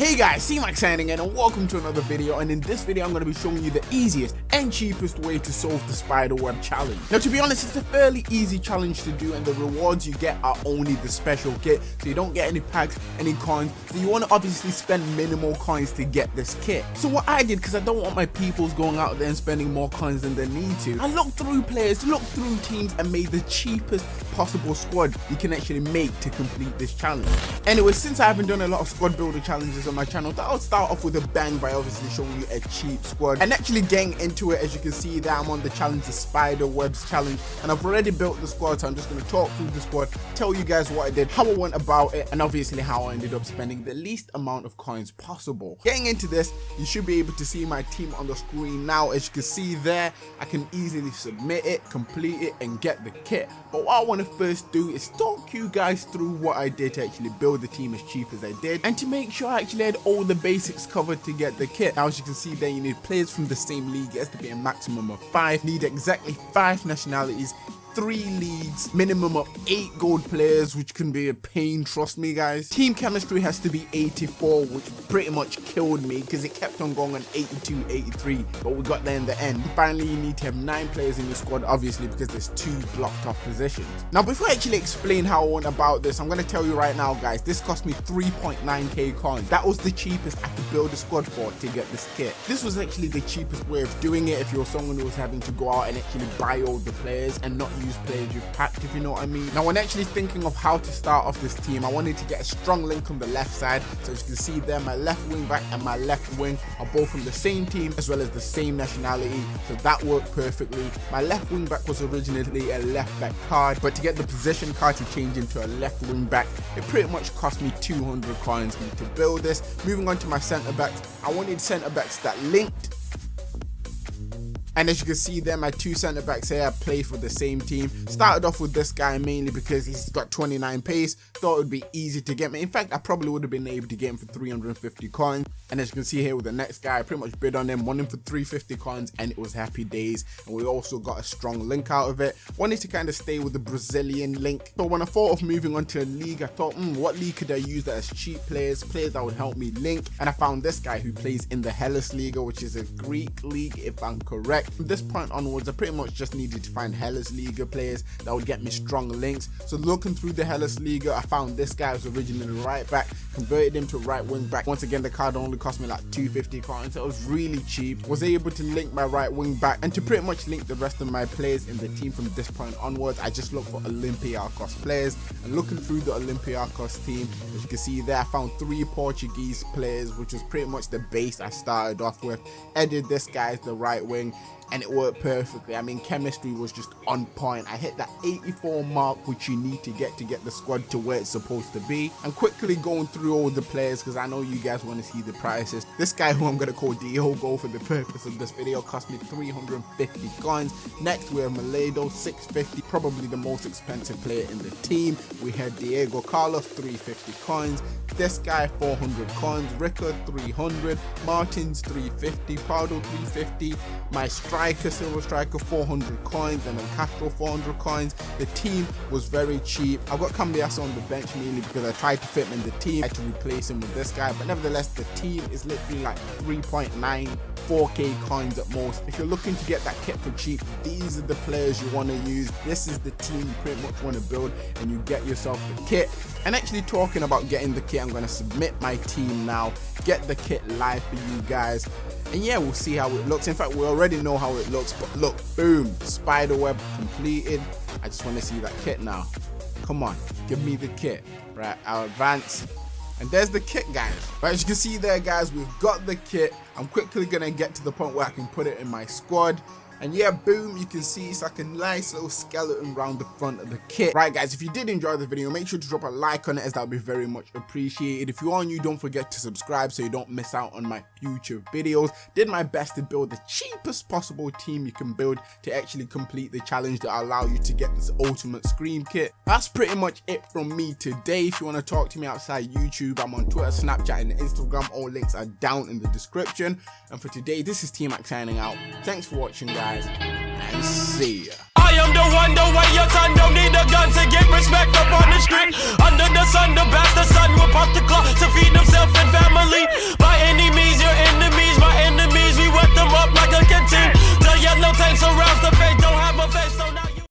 Hey guys, C-Max signing in and welcome to another video and in this video I'm going to be showing you the easiest and cheapest way to solve the spiderweb challenge. Now to be honest it's a fairly easy challenge to do and the rewards you get are only the special kit so you don't get any packs, any coins, so you want to obviously spend minimal coins to get this kit. So what I did because I don't want my peoples going out there and spending more coins than they need to, I looked through players, looked through teams and made the cheapest possible squad you can actually make to complete this challenge. Anyway, since I haven't done a lot of squad builder challenges on my channel, I'll start off with a bang by obviously showing you a cheap squad and actually getting into it as you can see that I'm on the challenge, the spider webs challenge and I've already built the squad so I'm just going to talk through the squad, tell you guys what I did, how I went about it and obviously how I ended up spending the least amount of coins possible. Getting into this, you should be able to see my team on the screen now. As you can see there, I can easily submit it, complete it and get the kit. But what I want to first do is talk you guys through what I did to actually build the team as cheap as I did and to make sure I actually had all the basics covered to get the kit. Now as you can see there you need players from the same league, it has to be a maximum of 5, need exactly 5 nationalities three leagues, minimum of eight gold players, which can be a pain, trust me guys. Team chemistry has to be 84, which pretty much killed me because it kept on going on 82, 83, but we got there in the end. Finally, you need to have nine players in your squad, obviously, because there's two blocked off positions. Now, before I actually explain how I went about this, I'm going to tell you right now, guys, this cost me 3.9k coins. That was the cheapest I could build a squad for to get this kit. This was actually the cheapest way of doing it if you're someone who was having to go out and actually buy all the players and not use players you've packed, if you know what I mean. Now, when actually thinking of how to start off this team, I wanted to get a strong link on the left side. So as you can see there, my left wing back and my left wing are both from the same team as well as the same nationality. So that worked perfectly. My left wing back was originally a left back card, but to get the position card to change into a left wing back, it pretty much cost me 200 coins to build this. Moving on to my centre backs, I wanted centre backs that linked and as you can see there, my two centre backs here play for the same team. Started off with this guy mainly because he's got 29 pace. Thought it would be easy to get me. In fact, I probably would have been able to get him for 350 coins. And as you can see here with the next guy, I pretty much bid on him, won him for 350 coins, and it was happy days. And we also got a strong link out of it. Wanted to kind of stay with the Brazilian link. So when I thought of moving on to a league, I thought, hmm, what league could I use that has cheap players, players that would help me link? And I found this guy who plays in the Hellas Liga, which is a Greek league, if I'm correct. From this point onwards, I pretty much just needed to find Hellas Liga players that would get me strong links. So looking through the Hellas Liga, I found this guy was originally right back, converted him to right wing back. Once again, the card only cost me like 250 coins, so it was really cheap. Was able to link my right wing back and to pretty much link the rest of my players in the team from this point onwards. I just looked for Olympiacos players and looking through the Olympiacos team, as you can see there, I found three Portuguese players, which was pretty much the base I started off with. Added this guy as the right wing and it worked perfectly. I mean, chemistry was just on point. I hit that 84 mark, which you need to get to get the squad to where it's supposed to be. I'm quickly going through all the players because I know you guys want to see the prices. This guy who I'm going to call Diogo for the purpose of this video cost me 350 coins. Next, we have Maledo, 650, probably the most expensive player in the team. We had Diego Carlos, 350 coins. This guy, 400 coins. Ricker, 300. Martins, 350. Pardo, 350. My striker striker, silver striker, 400 coins, and then Castro, 400 coins. The team was very cheap. I've got Cambiaso on the bench mainly because I tried to fit him in the team. I had to replace him with this guy, but nevertheless, the team is literally like 3.9 4k coins at most. If you're looking to get that kit for cheap, these are the players you want to use. This is the team you pretty much want to build and you get yourself the kit. And actually talking about getting the kit, I'm going to submit my team now, get the kit live for you guys. And yeah we'll see how it looks. In fact we already know how it looks but look boom spider web completed. I just want to see that kit now. Come on give me the kit. Right i'll advance and there's the kit guys. Right as you can see there guys we've got the kit. I'm quickly gonna get to the point where i can put it in my squad and yeah, boom, you can see it's like a nice little skeleton around the front of the kit. Right, guys, if you did enjoy the video, make sure to drop a like on it as that would be very much appreciated. If you are new, don't forget to subscribe so you don't miss out on my future videos. Did my best to build the cheapest possible team you can build to actually complete the challenge that allow you to get this ultimate scream kit. That's pretty much it from me today. If you want to talk to me outside YouTube, I'm on Twitter, Snapchat, and Instagram. All links are down in the description. And for today, this is team max signing out. Thanks for watching, guys guys, and see ya. I am the one, the way your son don't need a gun to get respect up on the street. Under the sun, the best the sun will pop the